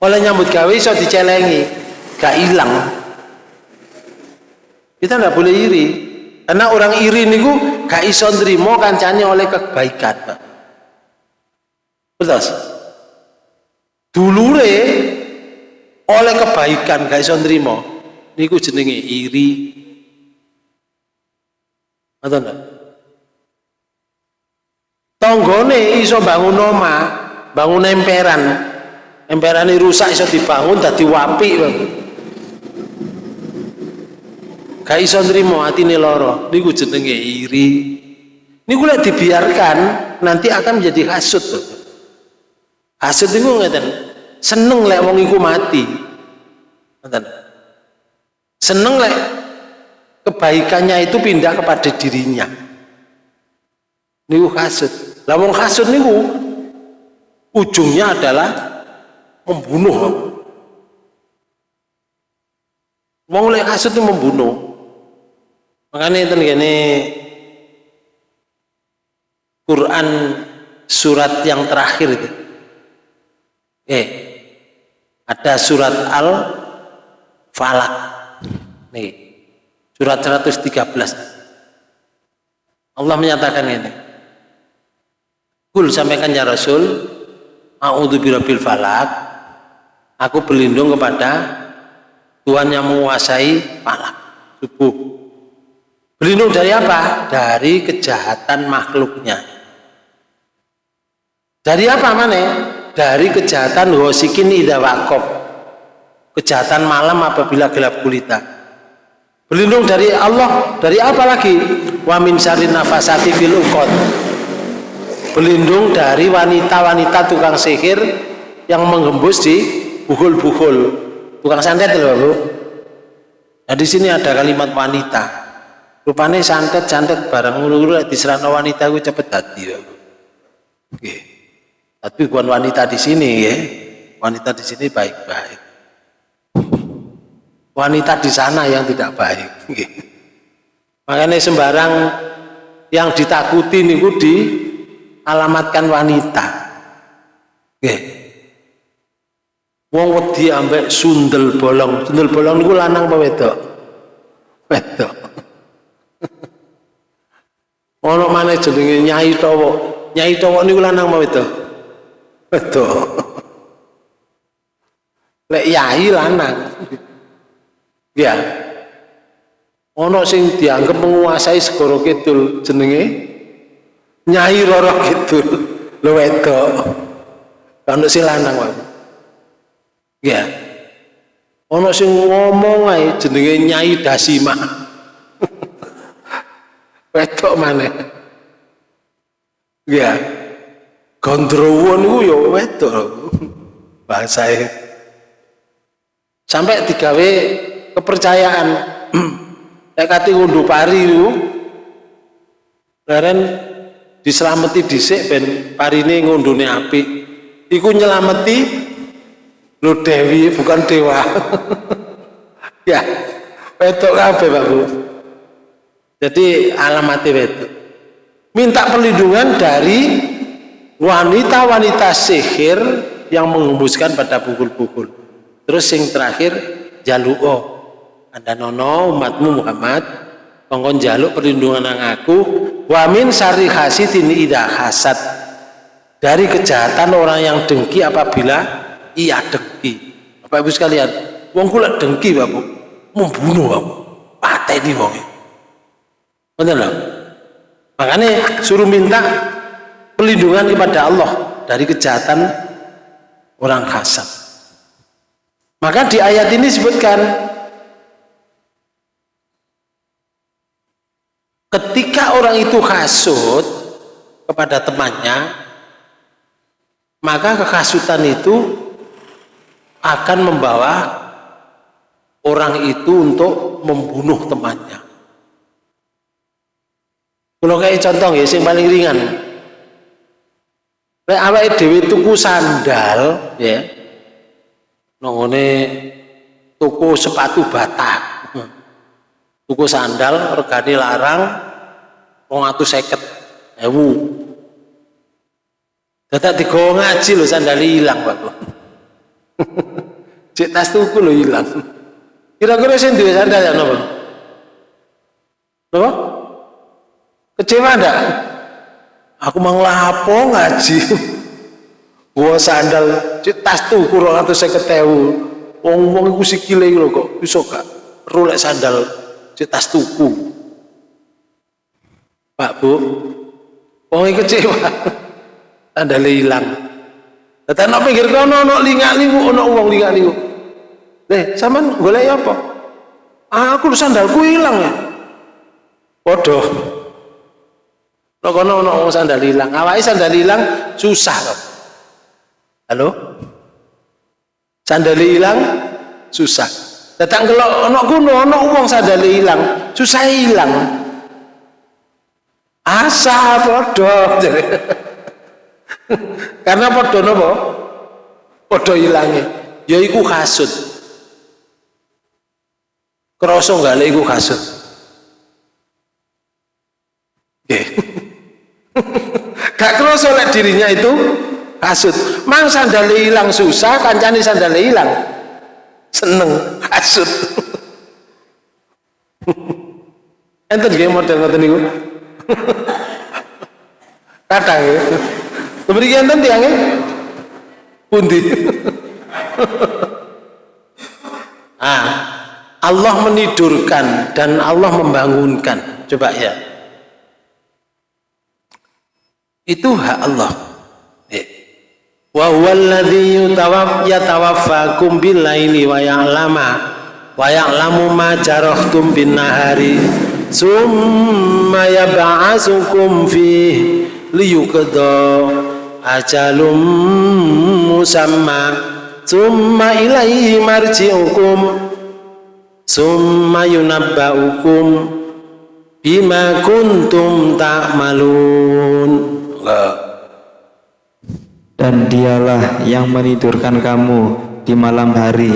Oleh nyambut gawe iso dicelengi, gak hilang. Kita tidak boleh iri. Karena orang iri niku gak iso nrimo kancane oleh kebaikan, Pak. Betul. Dulure oleh kebaikan gak iso nrimo. Niku jenenge iri. Atau Tonggone iso bangun omah, bangun emperan. Emperan rusak iso dibangun dadi wapi. Gak iso nrimo atine lara. Niku jenenge iri. Niku lek dibiarkan nanti akan menjadi hasud, Pak. Hasud itu ngeten, seneng lek wong iku mati. Seneng lek kebaikannya itu pindah kepada dirinya. Niku hasud. Wong hasud niku ujungnya adalah membunuh. Wong lek hasud itu membunuh. Makanya itu gini Quran surat yang terakhir itu. Eh, ada surat Al Falak. Nih, surat 113. Allah menyatakan ini. Kul sampaikan ya Rasul, A'udzu birabbil falak. Aku berlindung kepada Tuhan yang menguasai falak, subuh. Berlindung dari apa? Dari kejahatan makhluknya. Dari apa mana? Dari kejahatan wasikin ida wakop. Kejahatan malam apabila gelap gulita. Berlindung dari Allah, dari apa lagi? Wa min nafasati fil uqad. Berlindung dari wanita-wanita tukang sihir yang menggembus di buhul-buhul. Tukang santet loh, Bu. Nah, di sini ada kalimat wanita. Rupanya santet-santet barang ngulu-ngulu diserang wanita gue cepet hati ya. Oke. Tapi bukan wanita di sini ya. Wanita di sini baik-baik. Wanita di sana yang tidak baik. Oke. Makanya sembarang yang ditakuti niku di alamatkan wanita. Oke. Wong wedi ambek sundel bolong. Sundel bolong niku lanang apa wedok? Wedok. Ono mana jenenge Nyai Towo. Nyai Towo niku lanang apa wedok? Wedok. Lek yai lanang. Ya. Ono sing dianggap menguasai segoro kidul jenenge Nyai Roro Kidul. Lho wedok. Ono sing lanang wae. Ya. Ono sing ngomong ae jenenge Nyai Dasima. wedok maneh. Ya. Gondrowo niku ya wedok. Bahasae. Sampai digawe kepercayaan Nek kate ngunduh pari itu Leren diselameti dhisik ben parine ngundune apik. Iku nyelameti lo Dewi bukan dewa. ya, wedok kabeh Pak Bu. Jadi alamatnya wedok. Minta perlindungan dari wanita-wanita sihir yang menghembuskan pada pukul-pukul. Terus yang terakhir jaluo. Anda nono umatmu Muhammad kongkon jaluk perlindungan nang aku wamin sari hasidin ida hasad. Dari kejahatan orang yang dengki apabila ia dengki. Bapak Ibu sekalian wong kula dengki Bapak membunuh Bapak pateni wong benar loh makanya suruh minta perlindungan kepada Allah dari kejahatan orang hasad. Maka di ayat ini disebutkan ketika orang itu hasut kepada temannya maka kehasutan itu akan membawa orang itu untuk membunuh temannya. Kalau kayak contoh ya yang paling ringan. Kayak awake dhewe tuku sandal ya nongone tuku sepatu batak tuku sandal regane larang seket ewu. Dadak digawa ngaji lho sandal hilang Pak. Cek tas tuku lho hilang kira-kira sing duwe sandal ya napa? Napa? Kecewa ndak? Aku mau lapo ngaji? Gua sandal cek tas tuku seket ewu. Wong-wong iku sikile lho kok iso gak? Rolek sandal tas tuku Pak Bu wong kecewa tanda hilang Tetapi nak pinggir kono ono lingak liwu ono uang lingak liwu. Deh, sampean golek apa? Ah, aku sandalku hilang ya. Podo. Nek kono ono wong sandal hilang, awake sandal hilang susah kok. Halo? Sandal hilang susah. Datang kalau ono kuno ono uang sadale hilang, susah hilang. Asa podo. Karena podo nopo? Podo hilangnya. Ya iku kasut. Kroso nggak iku kasut. Gak kroso lek dirinya itu kasut. Mang sandale hilang susah, kancane sandale hilang seneng hasut. Enten nggih model ngoten niku. Kadang ya mriki enten tiange pundi? Ah Allah menidurkan dan Allah membangunkan. Coba ya. Itu hak Allah wa huwallazi yatawaffakum billaili wa ya'lama wa ya'lamu ma jarahtum bin nahari summa yab'asukum fi liyuqda ajalum musamma summa ilaihi marji'ukum summa yunabba'ukum bima kuntum ta'malun. Ta dan dialah yang menidurkan kamu di malam hari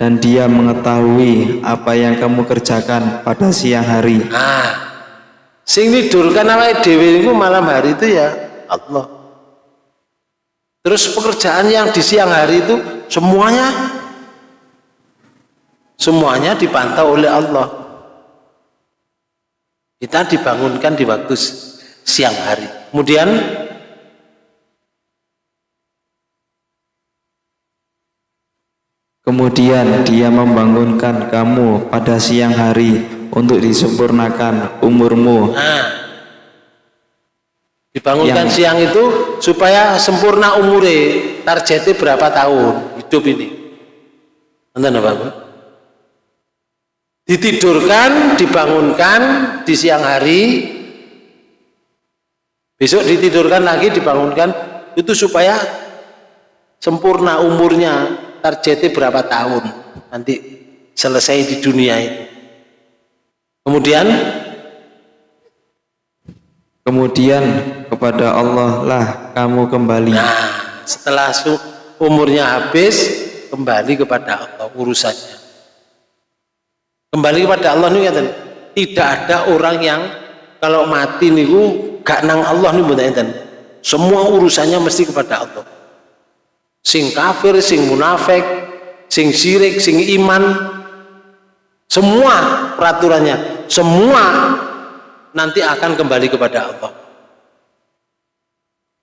dan dia mengetahui apa yang kamu kerjakan pada siang hari. Nah sing nidurkan awake dhewe malam hari itu ya Allah. Terus pekerjaan yang di siang hari itu semuanya semuanya dipantau oleh Allah. Kita dibangunkan di waktu siang hari. Kemudian Kemudian dia membangunkan kamu pada siang hari untuk disempurnakan umurmu. Nah, dibangunkan yang, siang itu supaya sempurna umure. Targetnya berapa tahun hidup ini? Enten apa? Ditidurkan, dibangunkan di siang hari. Besok ditidurkan lagi, dibangunkan itu supaya sempurna umurnya targetnya berapa tahun nanti selesai di dunia itu Kemudian kemudian kepada Allah lah kamu kembali. nah, setelah umurnya habis kembali kepada Allah urusannya. Kembali kepada Allah nih kata, tidak ada orang yang kalau mati niku gak nang Allah nih Semua urusannya mesti kepada Allah. Sing kafir, sing munafik, sing syirik, sing iman, semua peraturannya, semua nanti akan kembali kepada Allah.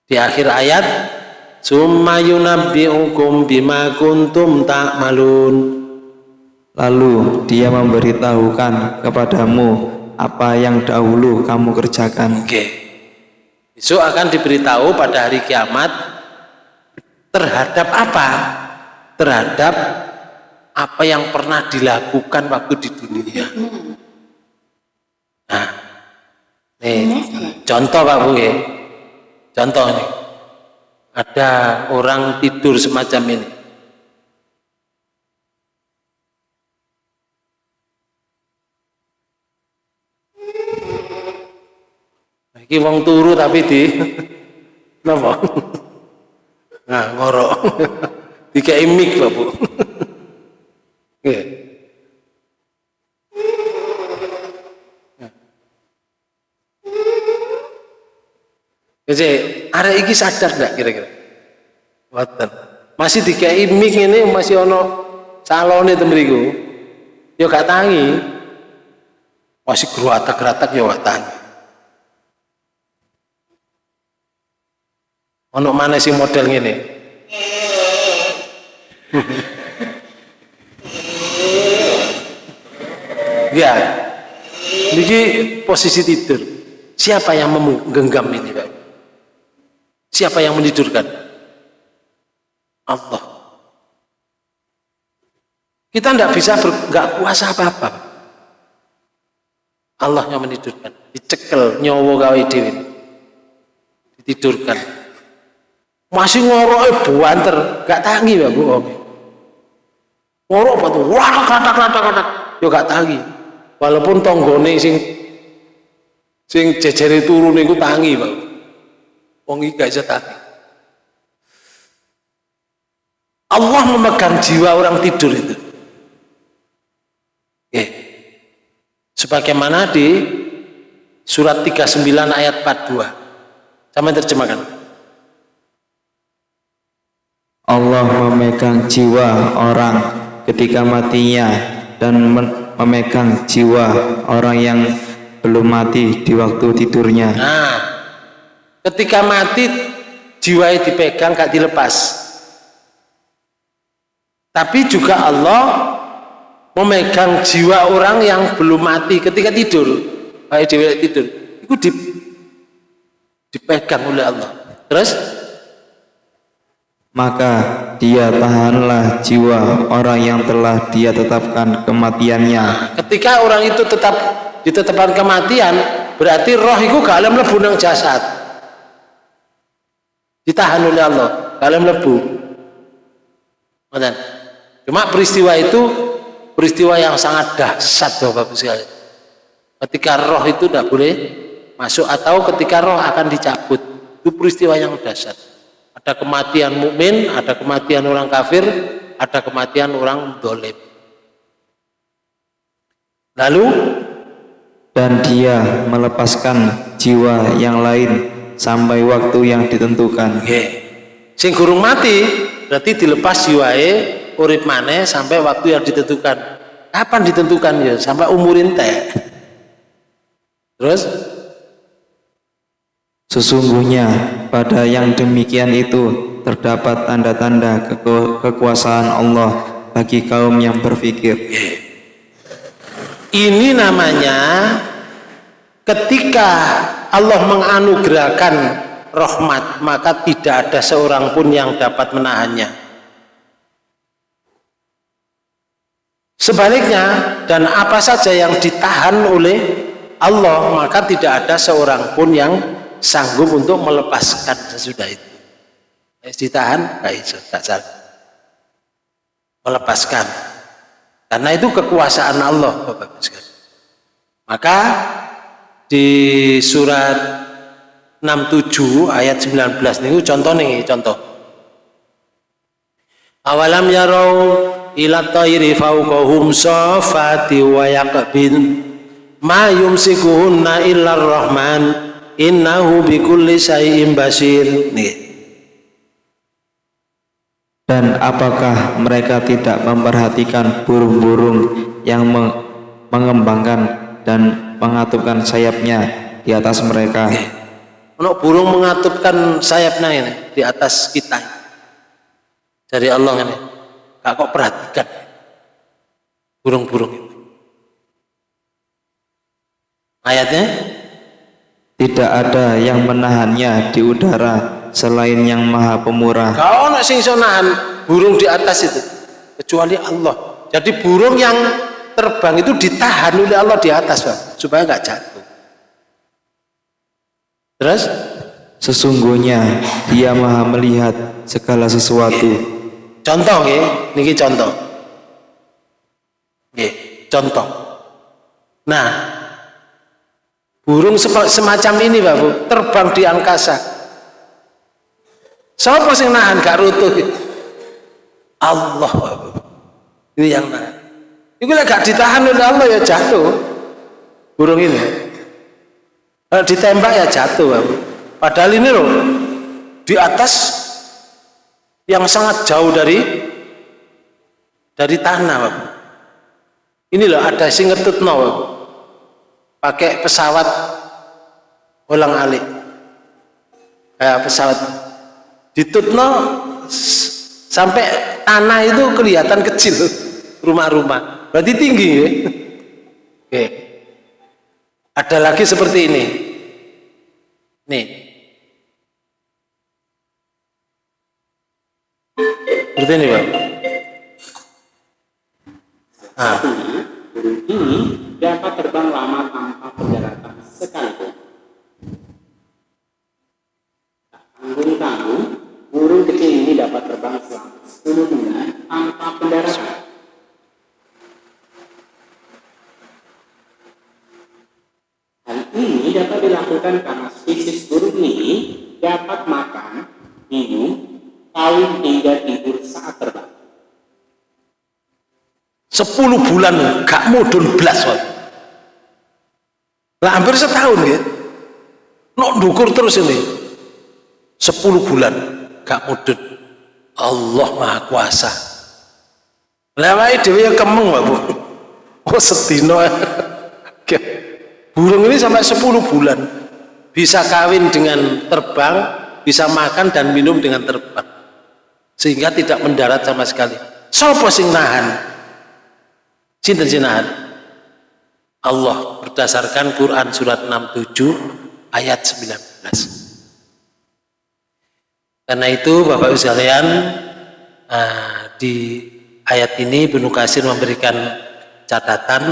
Di akhir ayat, "Summa yunabbi'ukum bima kuntum ta'malun." Lalu dia memberitahukan kepadamu apa yang dahulu kamu kerjakan. Oke. Besok akan diberitahu pada hari kiamat terhadap apa? Terhadap apa yang pernah dilakukan waktu di dunia. Nah, nih contoh Pak Bu ya. Contoh nih. Ada orang tidur semacam ini. Iki wong turu tapi di napa? Nah, ngorok. Dikai mik, Pak Bu. Nggih. Jadi, ada iki sadar enggak kira-kira? Wonten. Masih dikai mik ini masih ono calone itu mriku. Ya gak tangi. Masih geratak-geratak ya gak tangi. Ono mana sih model ngene? ya. Ini posisi tidur. Siapa yang menggenggam ini, Pak? Siapa yang menidurkan? Allah. Kita tidak bisa nggak kuasa apa-apa. Allah yang menidurkan. Dicekel nyowo gawe dewi. Ditidurkan. Masih ngorok buanter, gak tangi ya Om. Ngorok batu, wah kata kata kata, yo gak tangi. Walaupun tonggone sing sing jejere turu niku tangi, Pak. Wong iki gak bisa tangi. Allah memegang jiwa orang tidur itu. Oke. Sebagaimana di surat 39 ayat 42. Sama terjemahkan. Allah memegang jiwa orang ketika matinya dan memegang jiwa orang yang belum mati di waktu tidurnya. Nah, ketika mati jiwa dipegang gak dilepas. Tapi juga Allah memegang jiwa orang yang belum mati ketika tidur. Kayak di tidur. Itu dipegang oleh Allah. Terus maka dia tahanlah jiwa orang yang telah dia tetapkan kematiannya. Ketika orang itu tetap ditetapkan kematian, berarti roh itu gak alam lebu nang jasad. Ditahan oleh Allah, gak alam lebu. Cuma peristiwa itu peristiwa yang sangat dahsyat Bapak Ibu sekalian. Ketika roh itu tidak boleh masuk atau ketika roh akan dicabut, itu peristiwa yang dahsyat. Ada kematian mukmin, ada kematian orang kafir, ada kematian orang dolim. Lalu dan dia melepaskan jiwa yang lain sampai waktu yang ditentukan. Okay. Sing gurung mati berarti dilepas jiwae urip maneh sampai waktu yang ditentukan. Kapan ditentukan ya? Sampai umur ente. Terus Sesungguhnya pada yang demikian itu terdapat tanda-tanda keku kekuasaan Allah bagi kaum yang berpikir. Ini namanya ketika Allah menganugerahkan rahmat maka tidak ada seorang pun yang dapat menahannya. Sebaliknya dan apa saja yang ditahan oleh Allah maka tidak ada seorang pun yang sanggup untuk melepaskan sesudah itu. Eh, ditahan baik tidak sanggup. Melepaskan. Karena itu kekuasaan Allah Bapak sekalian. Maka di surat 67 ayat 19 niku contoh nih contoh. Awalam yarau ila tayri fawqahum safati wa yaqbin ma yumsikuhunna illa rahman innahu bikulli syai'in basir. Nih. Dan apakah mereka tidak memperhatikan burung-burung yang mengembangkan dan mengatupkan sayapnya di atas mereka. Ono burung mengatupkan sayapnya ini di atas kita. Dari Allah ini. Kak kok perhatikan burung-burung itu. Ayatnya tidak ada yang menahannya di udara selain yang maha pemurah. Kau nak sing nahan burung di atas itu kecuali Allah. Jadi burung yang terbang itu ditahan oleh Allah di atas Pak, supaya nggak jatuh. Terus? Sesungguhnya dia maha melihat segala sesuatu. Contoh ya ini contoh. Ya, contoh. Nah burung semacam ini Pak Bu terbang di angkasa. Siapa sih nahan? Gak rutuh. Allah Pak Bu ini yang nahan. Itu gak ditahan oleh Allah ya jatuh. Burung ini. Kalau ditembak ya jatuh. Padahal ini loh di atas yang sangat jauh dari dari tanah. Ini loh ada sing ngetut no, pakai pesawat ulang alik. Kayak pesawat ditutno sampai tanah itu kelihatan kecil rumah-rumah. Berarti tinggi ya? Oke. Ada lagi seperti ini. Nih. Seperti ini Pak. Nah. Dapat terbang lama tanpa pendaratan sekalipun. Tanggung-tanggung burung kecil ini dapat terbang selama 10 bulan tanpa pendaratan. Ini dapat dilakukan karena spesies burung ini dapat makan, minum, kawin hingga tidur saat terbang. Sepuluh bulan gak mudun belas lah hampir setahun ya. Nok dukur terus ini. Sepuluh bulan. Gak mudun Allah maha kuasa. Lewat dewi kemeng bu. Oh setino burung ini sampai 10 bulan. Bisa kawin dengan terbang bisa makan dan minum dengan terbang. Sehingga tidak mendarat sama sekali. Sopo sing nahan? Sinten sing nahan Allah berdasarkan Quran surat 67 ayat 19 karena itu Bapak Ibu sekalian ah, di ayat ini Ibnu Kasir memberikan catatan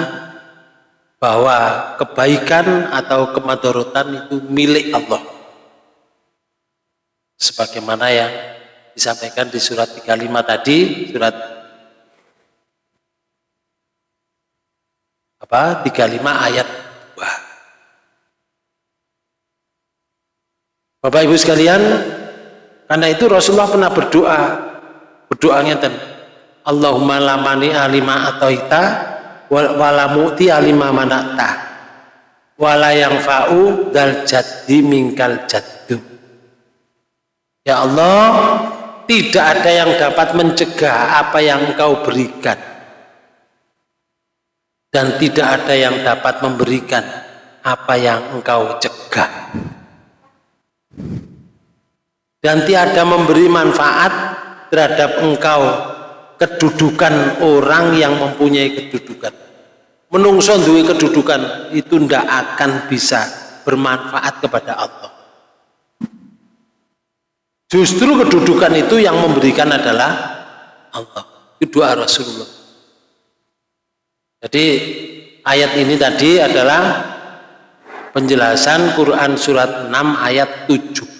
bahwa kebaikan atau kemadorotan itu milik Allah. Sebagaimana yang disampaikan di surat 35 tadi surat apa? 35 ayat. Wah. Bapak Ibu sekalian karena itu Rasulullah pernah berdoa. Berdoanya dan Allahumma lamani alima atau ita wala mu'ti alima manakta wala yang fa'u dal jaddi mingkal jaddu. Ya Allah tidak ada yang dapat mencegah apa yang engkau berikan dan tidak ada yang dapat memberikan apa yang engkau cegah. Dan tiada memberi manfaat terhadap engkau kedudukan orang yang mempunyai kedudukan. Menungso duwe kedudukan itu ndak akan bisa bermanfaat kepada Allah. Justru kedudukan itu yang memberikan adalah Allah kedua Rasulullah jadi ayat ini tadi adalah penjelasan Quran surat 6 ayat 7